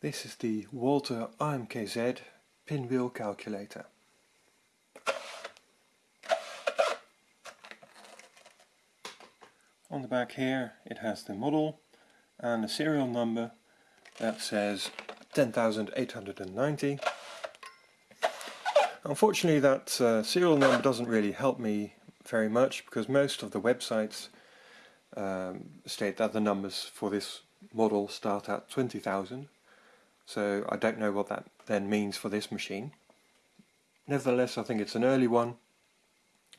This is the Walther RMKZ pinwheel calculator. On the back here it has the model and a serial number that says 10890. Unfortunately that uh, serial number doesn't really help me very much because most of the websites um, state that the numbers for this model start at 20,000 so I don't know what that then means for this machine. Nevertheless, I think it's an early one,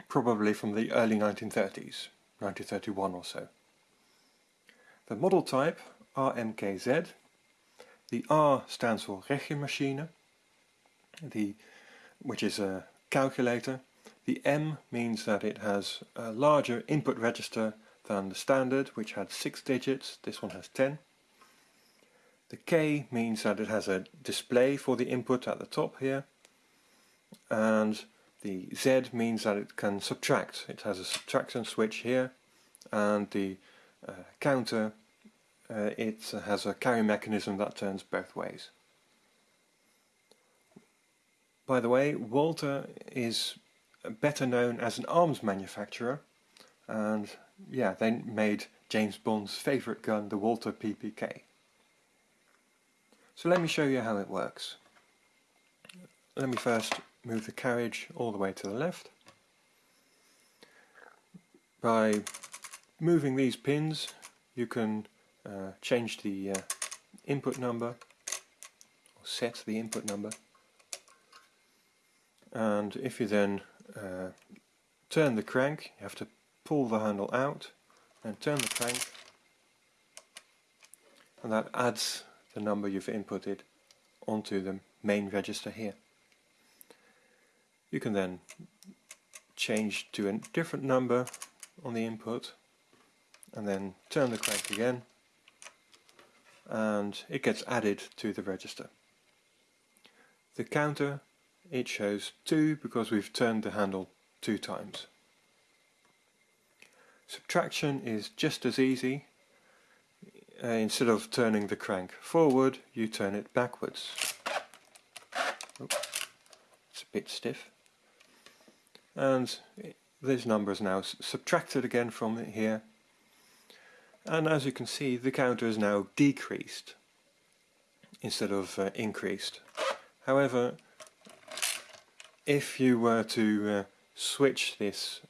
probably from the early 1930s, 1931 or so. The model type, RMKZ, The R stands for Rechenmaschine, the, which is a calculator. The M means that it has a larger input register than the standard, which had 6 digits. This one has 10. The K means that it has a display for the input at the top here and the Z means that it can subtract. It has a subtraction switch here and the uh, counter uh, it has a carry mechanism that turns both ways. By the way, Walther is better known as an arms manufacturer and yeah, they made James Bond's favourite gun, the Walther PPK. So let me show you how it works. Let me first move the carriage all the way to the left. By moving these pins you can uh, change the uh, input number or set the input number and if you then uh, turn the crank you have to pull the handle out and turn the crank and that adds the number you've inputted onto the main register here. You can then change to a different number on the input and then turn the crank again and it gets added to the register. The counter it shows 2 because we've turned the handle two times. Subtraction is just as easy uh, instead of turning the crank forward, you turn it backwards. Oh, it's a bit stiff. And this number is now subtracted again from here. And as you can see, the counter is now decreased instead of uh, increased. However, if you were to uh, switch this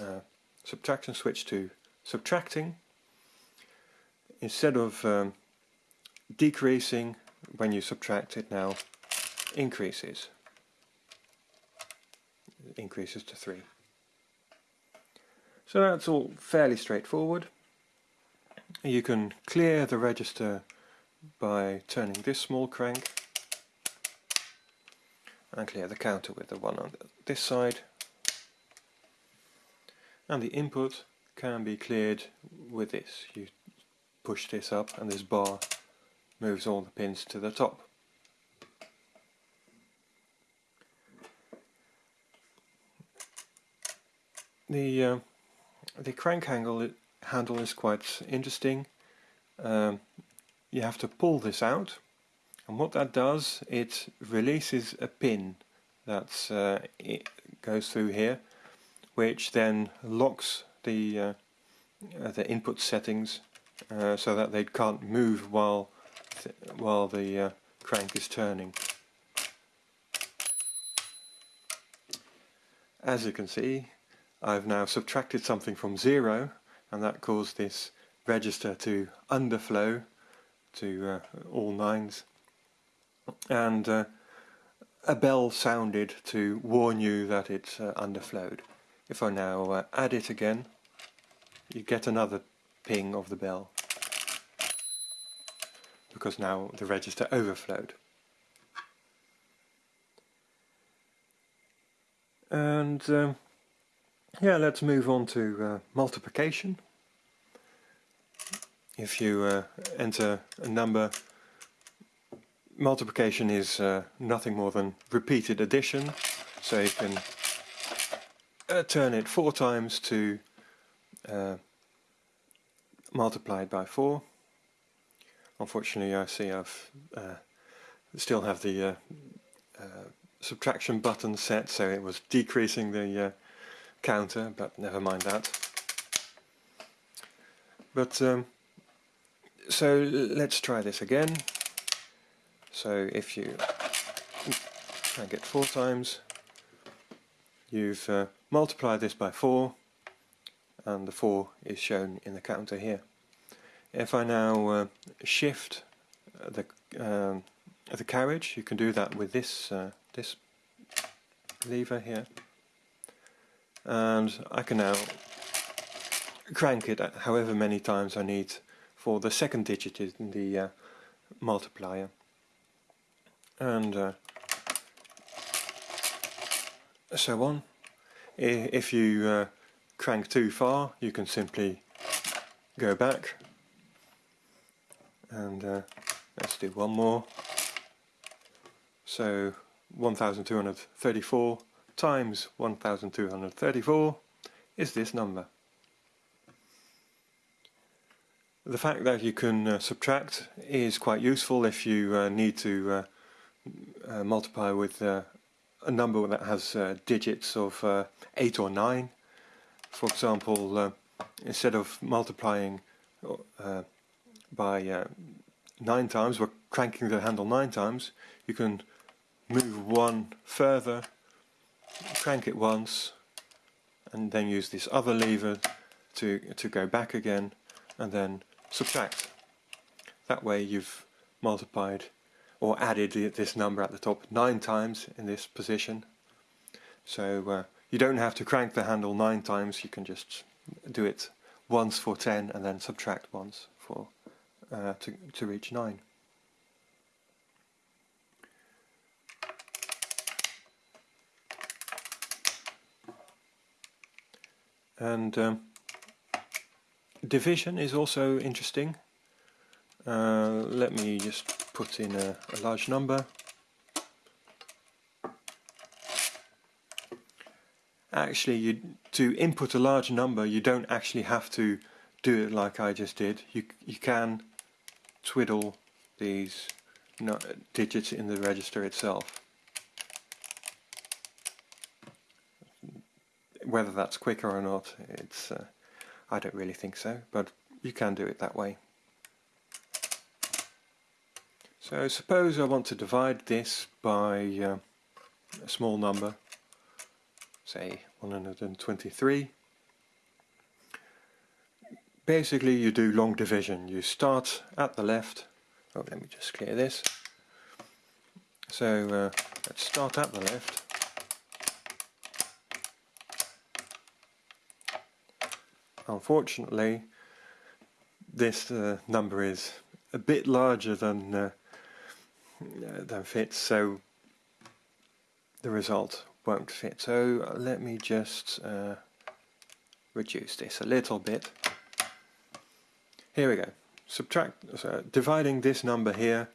uh, subtraction switch to subtracting, instead of um, decreasing when you subtract it now increases. Increases to 3 so that's all fairly straightforward. You can clear the register by turning this small crank and clear the counter with the one on this side. And the input can be cleared with this. You push this up and this bar moves all the pins to the top. The uh, the crank handle handle is quite interesting. Um, you have to pull this out and what that does it releases a pin that uh, goes through here which then locks the uh, the input settings uh, so that they can't move while th while the uh, crank is turning. As you can see I've now subtracted something from zero and that caused this register to underflow to uh, all nines and uh, a bell sounded to warn you that it's uh, underflowed. If I now uh, add it again you get another ping of the bell because now the register overflowed. And um, yeah, let's move on to uh, multiplication. If you uh, enter a number, multiplication is uh, nothing more than repeated addition, so you can uh, turn it four times to uh, multiplied by 4. Unfortunately I see I've uh, still have the uh, uh, subtraction button set so it was decreasing the uh, counter but never mind that. But um, so let's try this again. So if you and get four times, you've uh, multiplied this by four and the 4 is shown in the counter here. If I now uh, shift the um, the carriage, you can do that with this uh, this lever here, and I can now crank it however many times I need for the second digit in the uh, multiplier, and uh, so on. If you uh, crank too far you can simply go back. And uh, let's do one more. So 1234 times 1234 is this number. The fact that you can uh, subtract is quite useful if you uh, need to uh, uh multiply with uh, a number that has digits of 8 or 9 for example, uh, instead of multiplying uh, by uh, nine times, we're cranking the handle nine times, you can move one further, crank it once, and then use this other lever to, to go back again, and then subtract. That way you've multiplied or added this number at the top nine times in this position. So uh, you don't have to crank the handle nine times, you can just do it once for 10 and then subtract once for uh, to, to reach 9. And um, division is also interesting. Uh, let me just put in a, a large number. Actually you to input a large number you don't actually have to do it like I just did. You you can twiddle these digits in the register itself. Whether that's quicker or not it's uh, I don't really think so but you can do it that way. So suppose I want to divide this by uh, a small number say 123. Basically you do long division. You start at the left. Oh, let me just clear this. So uh, let's start at the left. Unfortunately, this uh, number is a bit larger than uh, than fits, so the result won't fit. So uh, let me just uh, reduce this a little bit. Here we go. Subtract, so dividing this number here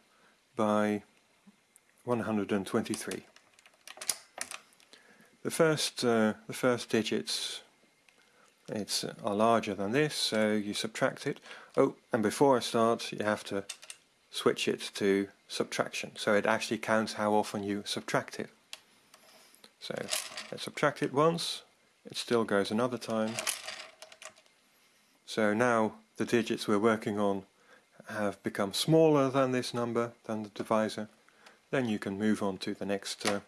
by 123. The first, uh, the first digits it's uh, are larger than this, so you subtract it. Oh, and before I start, you have to switch it to subtraction, so it actually counts how often you subtract it. So let's subtract it once, it still goes another time. So now the digits we're working on have become smaller than this number, than the divisor. Then you can move on to the next uh,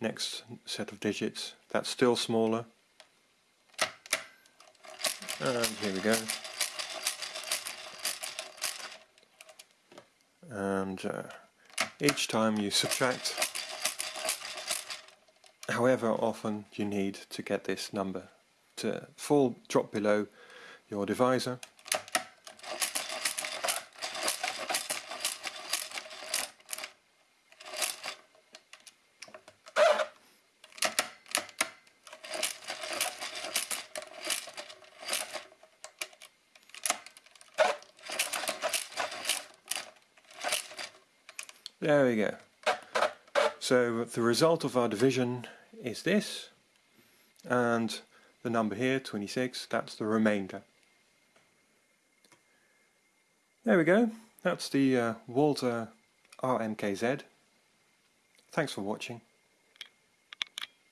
next set of digits. That's still smaller. And here we go. And uh, each time you subtract however often you need to get this number to fall drop below your divisor. There we go. So the result of our division is this and the number here 26 that's the remainder there we go that's the uh, Walther RMKZ. Thanks for watching.